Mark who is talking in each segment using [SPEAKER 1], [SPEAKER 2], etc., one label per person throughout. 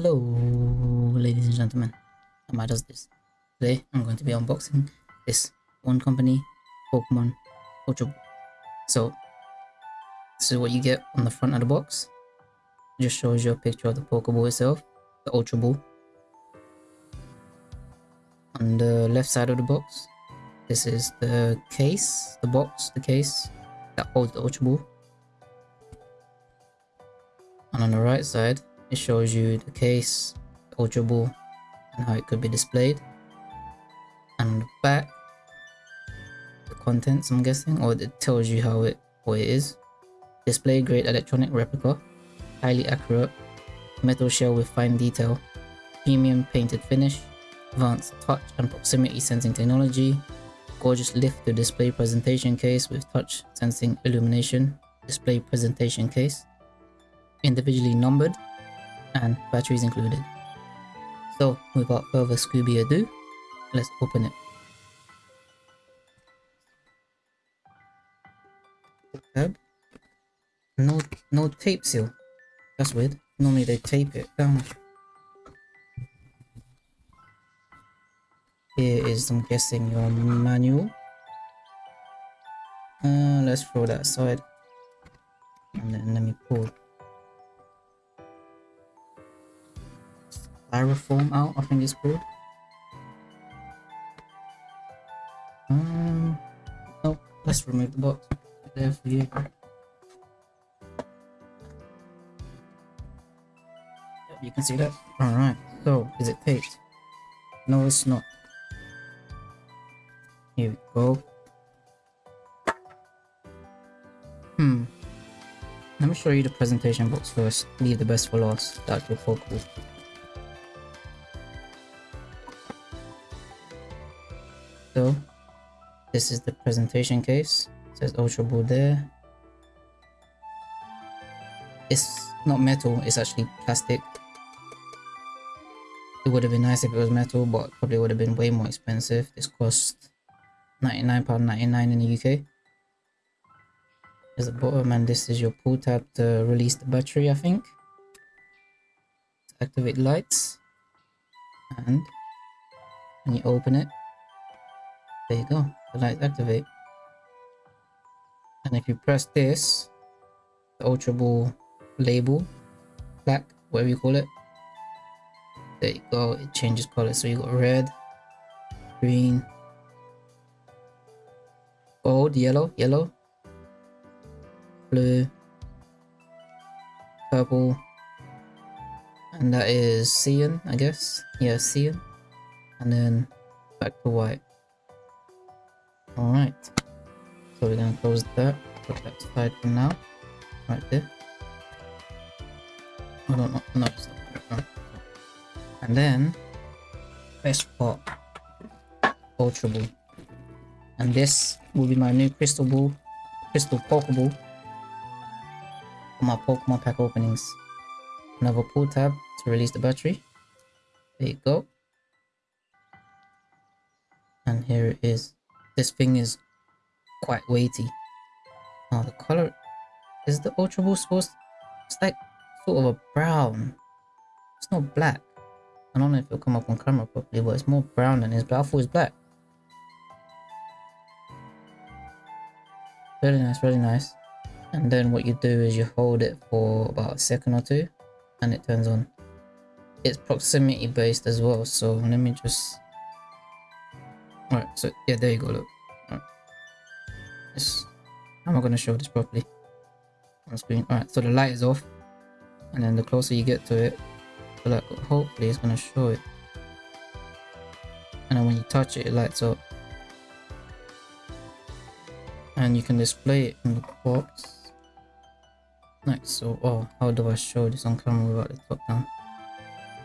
[SPEAKER 1] Hello, ladies and gentlemen. Am I does this? Today, I'm going to be unboxing this Wand Company, Pokemon Ultra So, this is what you get on the front of the box. It just shows you a picture of the Pokeball itself, the Ultra Ball. On the left side of the box, this is the case, the box, the case that holds the Ultra Ball. And on the right side, it shows you the case, Ball, and how it could be displayed. And back, the contents I'm guessing, or it tells you how it what it is. Display grade electronic replica, highly accurate, metal shell with fine detail, premium painted finish, advanced touch and proximity sensing technology, gorgeous lift to display presentation case with touch sensing illumination, display presentation case, individually numbered, and batteries included. So without further Scooby ado, let's open it. No, no tape seal. That's weird. Normally they tape it down. Here is, I'm guessing, your manual. Uh, let's throw that aside. And then let me pull styrofoam out, I think it's called. Um, oh, let's remove the box. There for you. Yep, you can see that. Alright, so is it taped? No, it's not. Here we go. Hmm. Let me show you the presentation box first. Leave the best for last. That's your focus. So, this is the presentation case. It says Ultra Ball there. It's not metal, it's actually plastic. It would have been nice if it was metal, but probably would have been way more expensive. This cost £99.99 in the UK. There's the bottom and this is your pull tab to release the battery, I think. Activate lights. And when you open it, there you go, the lights activate. And if you press this, the Ultra Ball label, black, whatever you call it, there you go, it changes color. So you got red, green, gold, yellow, yellow, blue, purple, and that is cyan, I guess. Yeah, cyan. And then back to white. Alright. So we're gonna close that, put that aside for now. Right there. Oh no, no, no. And then best part Ultra Ball. And this will be my new crystal ball, crystal Pokeball for my Pokemon pack openings. Another pull tab to release the battery. There you go. And here it is. This thing is quite weighty. Now the color is the Ultra Ball supposed it's like sort of a brown. It's not black. I don't know if it'll come up on camera properly, but it's more brown than it is black. I thought black. Really nice, really nice. And then what you do is you hold it for about a second or two and it turns on. It's proximity based as well, so let me just... Alright, so yeah, there you go, look. Right. This... I'm not going to show this properly on screen. Alright, so the light is off and then the closer you get to it, like, hopefully it's going to show it. And then when you touch it, it lights up and you can display it in the box nice so oh how do i show this on camera without the top down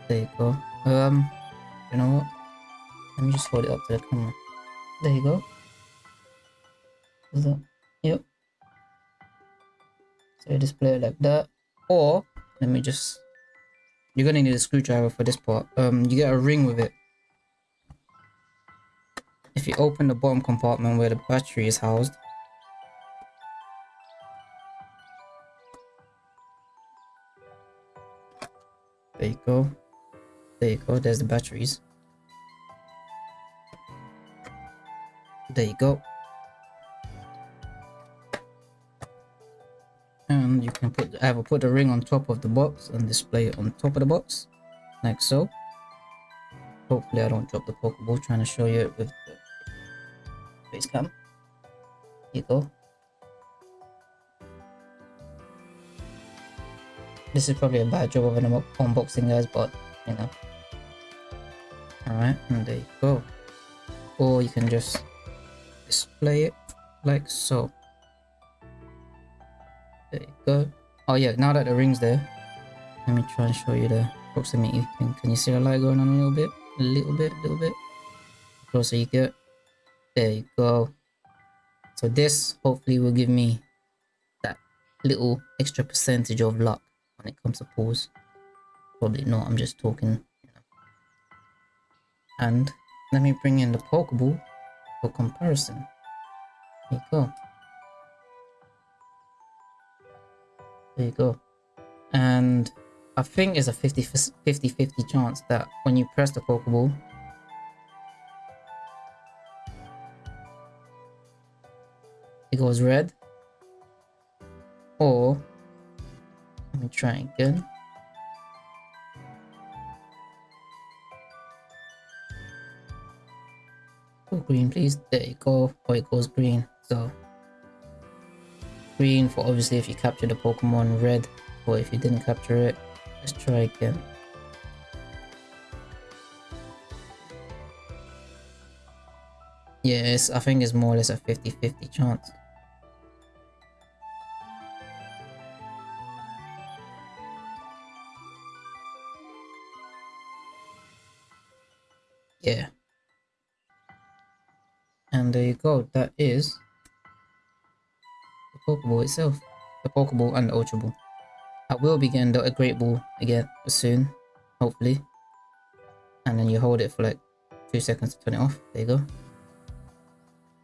[SPEAKER 1] there you go um you know what let me just hold it up to the camera there you go. Is that yep. So you display it like that. Or let me just you're gonna need a screwdriver for this part. Um you get a ring with it. If you open the bottom compartment where the battery is housed. There you go. There you go, there's the batteries. There you go. And you can put I will put the ring on top of the box and display it on top of the box, like so. Hopefully I don't drop the Pokeball trying to show you it with the face cam. Here you go. This is probably a bad job of an unboxing guys, but you know. Alright, and there you go. Or you can just display it like so. There you go. Oh yeah, now that the ring's there, let me try and show you the proximity thing. Can you see the light going on a little bit? A little bit, a little bit. Closer you get. There you go. So this hopefully will give me that little extra percentage of luck when it comes to pulls. Probably not, I'm just talking. And let me bring in the Pokeball for comparison. There you go. There you go. And I think it's a 50-50 chance that when you press the Pokeball, it goes red. Or, let me try again. Green please, there you go, or it goes green, so green for obviously if you capture the Pokemon red or if you didn't capture it let's try again. Yes I think it's more or less a 50-50 chance. Yeah and there you go that is the Pokeball itself. The Pokeball and the Ultra Ball. I will be getting the Great Ball again soon, hopefully. And then you hold it for like 2 seconds to turn it off. There you go.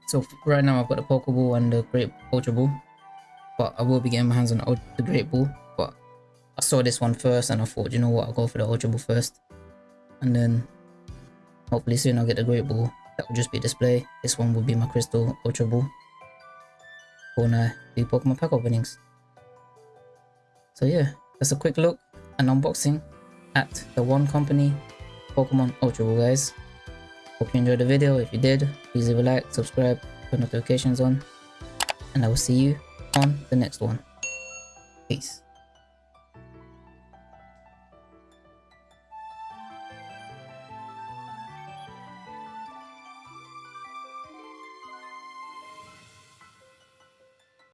[SPEAKER 1] So right now I've got the Pokeball and the Great Ultra Ball. But I will be getting my hands on the Great Ball. But I saw this one first and I thought, you know what, I'll go for the Ultra Ball first. And then hopefully soon I'll get the Great Ball. That will just be display. This one will be my Crystal Ultra Ball do Pokemon pack openings. So yeah, that's a quick look and unboxing at the Wand Company Pokemon Ultra Ball guys. Hope you enjoyed the video. If you did, please leave a like, subscribe, put notifications on, and I will see you on the next one. Peace.